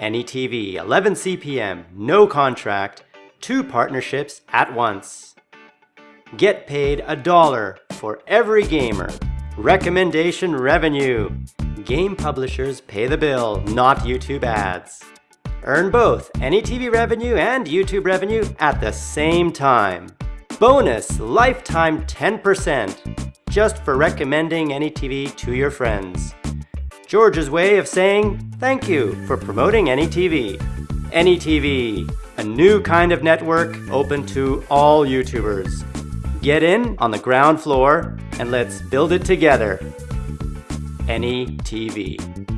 AnyTV, 11 CPM, no contract, two partnerships at once. Get paid a dollar for every gamer. Recommendation revenue. Game publishers pay the bill, not YouTube ads. Earn both AnyTV revenue and YouTube revenue at the same time. Bonus lifetime 10% just for recommending AnyTV to your friends. George's way of saying thank you for promoting AnyTV. AnyTV, a new kind of network open to all YouTubers. Get in on the ground floor and let's build it together. AnyTV.